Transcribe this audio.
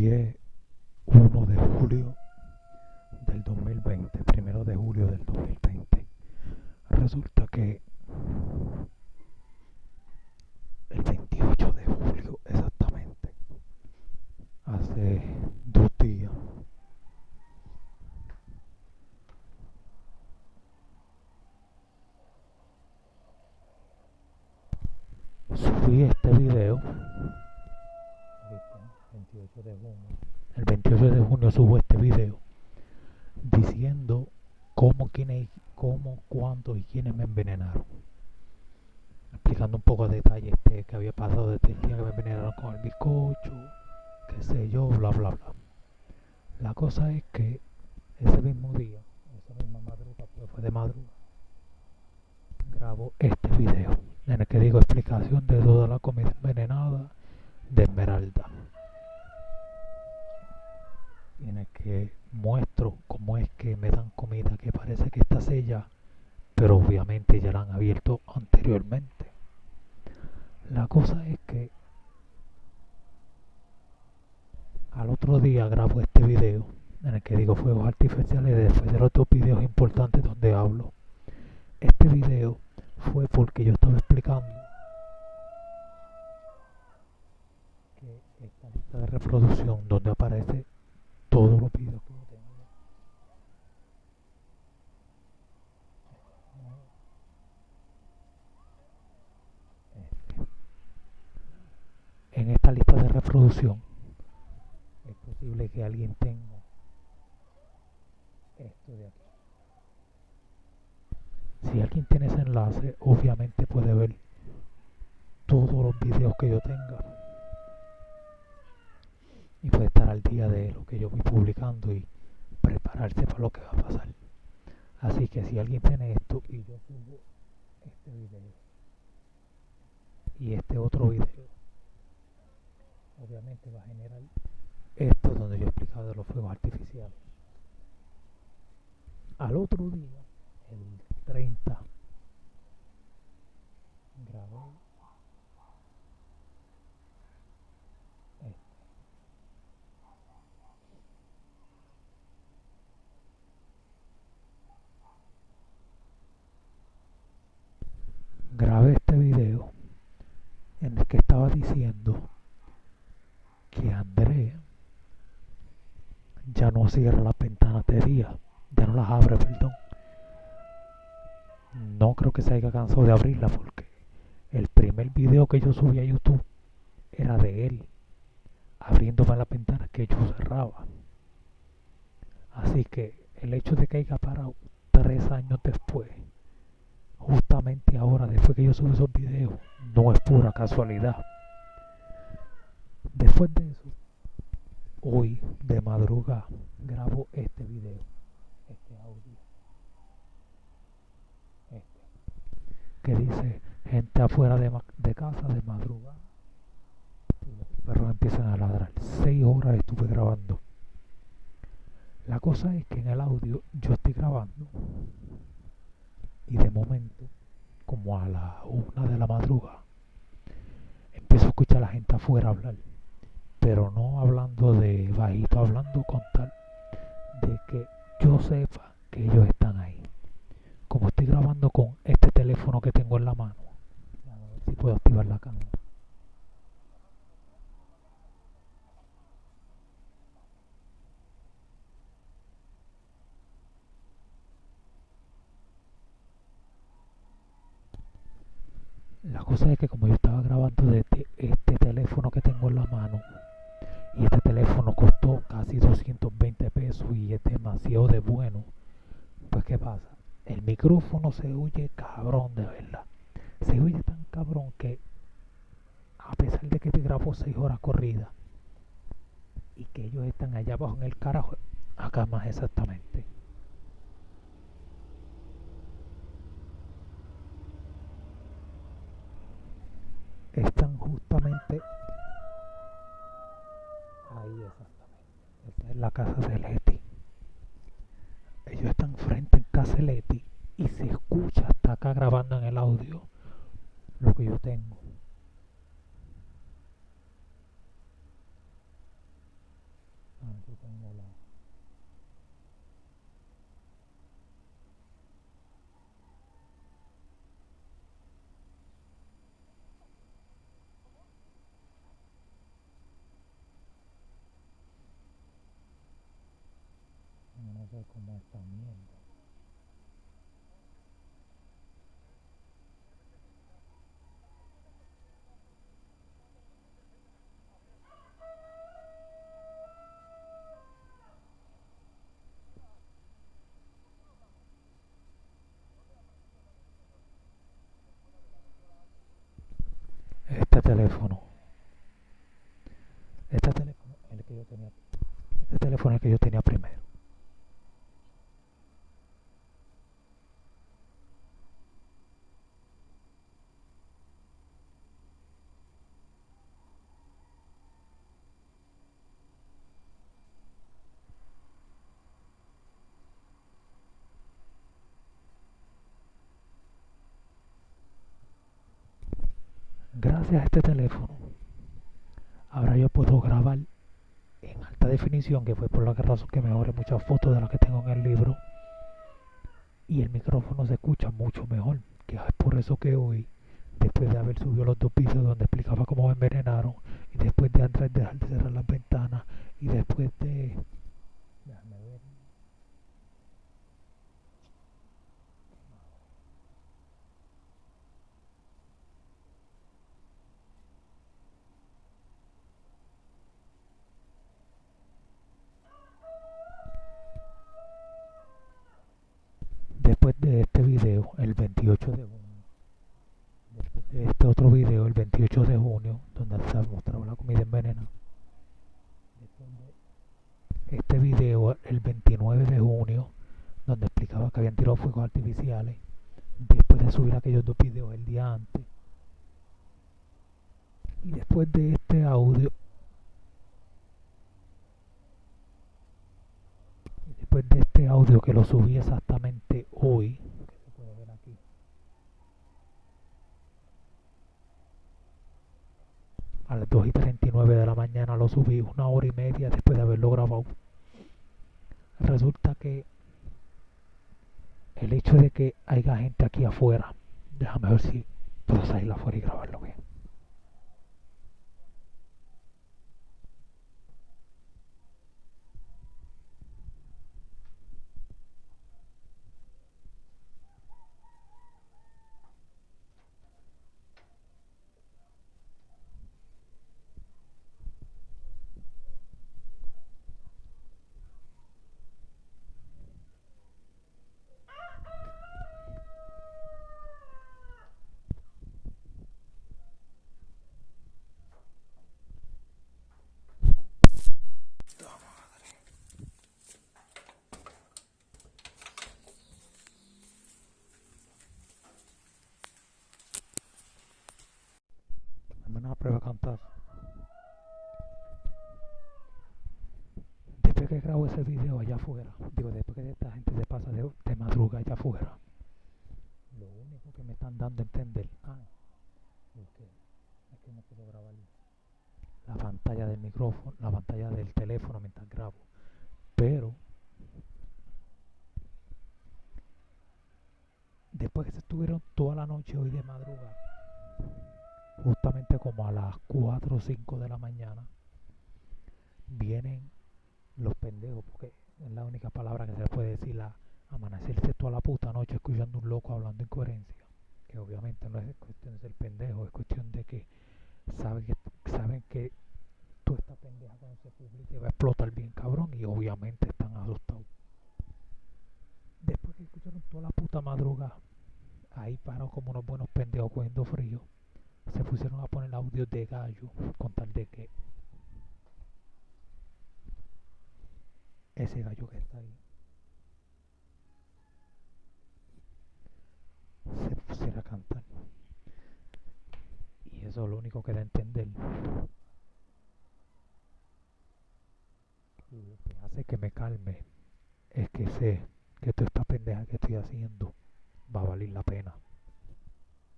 Hoy es 1 de julio del 2020, primero de julio del 2020. Resulta que el 28 de julio exactamente, hace dos días, subí este video. 28 de junio. El 28 de junio subo este video diciendo cómo, quiénes, cómo, cuántos y quiénes me envenenaron. Explicando un poco de detalle este que había pasado desde el día que me envenenaron con el bizcocho, qué sé yo, bla bla bla. La cosa es que ese mismo día, esa misma madrugada, pues fue de madrugada, grabo este video en el que digo explicación de toda la comida envenenada de Esmeralda. En el que muestro cómo es que me dan comida que parece que está sella, pero obviamente ya la han abierto anteriormente. La cosa es que al otro día grabo este video en el que digo fuegos artificiales después de los dos videos importantes donde hablo. Este video fue porque yo estaba explicando que esta lista de reproducción donde aparece todos los videos que yo tengo en esta lista de reproducción es posible que alguien tenga esto de aquí. Si alguien tiene ese enlace obviamente puede ver todos los videos que yo tenga y puede estar al día de lo que yo voy publicando y prepararse para lo que va a pasar. Así que si alguien tiene esto y yo subo este video y este otro video obviamente va a generar esto donde yo he explicado de los fuegos artificiales. Al otro día el 30 grabé este. grabé este video en el que estaba diciendo que André ya no cierra las ventanas de día, ya no las abre, perdón no creo que se haya cansado de abrirla porque el primer video que yo subí a YouTube era de él abriéndome las ventanas que yo cerraba. Así que el hecho de que haya parado tres años después, justamente ahora, después que yo subí esos videos, no es pura casualidad. Después de eso, hoy de madrugada grabo este video, este audio. que dice gente afuera de, de casa de madrugada y los perros empiezan a ladrar. Seis horas estuve grabando. La cosa es que en el audio yo estoy grabando y de momento, como a la una de la madrugada, empiezo a escuchar a la gente afuera hablar, pero no hablando de bajito, hablando con tal de que yo sepa que ellos están ahí como estoy grabando con este teléfono que tengo en la mano, si puedo activar la cámara. La cosa es que como yo estaba grabando desde este teléfono que tengo en la mano, y este teléfono costó casi 220 pesos y es demasiado de bueno, pues ¿qué pasa? el micrófono se oye cabrón de verdad. Se oye tan cabrón que a pesar de que te grabo seis horas corridas y que ellos están allá abajo en el carajo, acá más exactamente. Están justamente ahí exactamente. Esta es la casa de Leti. Ellos están frente en casa Leti y se escucha hasta acá grabando en el audio lo que yo tengo. la mierda este teléfono. Este teléfono el que yo tenía este teléfono el que yo tenía primero gracias a este teléfono ahora yo puedo grabar en alta definición que fue por la razón que mejoré muchas fotos de las que tengo en el libro y el micrófono se escucha mucho mejor que es por eso que hoy después de haber subido los dos vídeos donde explicaba cómo me envenenaron y después de entrar dejar de cerrar las ventanas y después de déjame ver de este video el 28 de junio. Después de este otro video el 28 de junio donde se mostraba la comida envenenada. Este video el 29 de junio donde explicaba que habían tirado fuegos artificiales después de subir aquellos dos videos el día antes. Y después de este audio después de este audio que lo subí exactamente hoy a las 2 y 39 de la mañana lo subí una hora y media después de haberlo grabado. Resulta que el hecho de que haya gente aquí afuera déjame ver si puedo salir afuera y grabarlo bien Dame una prueba a cantar. Después que grabo ese video allá afuera, digo, después que esta gente se pasa de, madruga allá afuera, lo único que me están dando a entender, ah, es que, es que no puedo grabar la pantalla del micrófono, la pantalla del teléfono mientras grabo, pero después que se estuvieron toda la noche hoy de madrugada, justamente como a las 4 o 5 de la mañana, vienen los pendejos, porque es la única palabra que se puede decir a amanecerse toda la puta noche escuchando un loco hablando incoherencia, que obviamente no es cuestión de ser pendejo, es cuestión de que saben que, saben que toda esta pendeja cuando se publique va a explotar bien cabrón y obviamente están asustados. Después que escucharon toda la puta madrugada, ahí pararon como unos buenos pendejos cogiendo frío se pusieron a poner audios de gallo con tal de que ese gallo que está ahí se pusiera a cantar. Y eso es lo único que da a entender lo que hace que me calme es que sé que toda esta pendeja que estoy haciendo va a valer la pena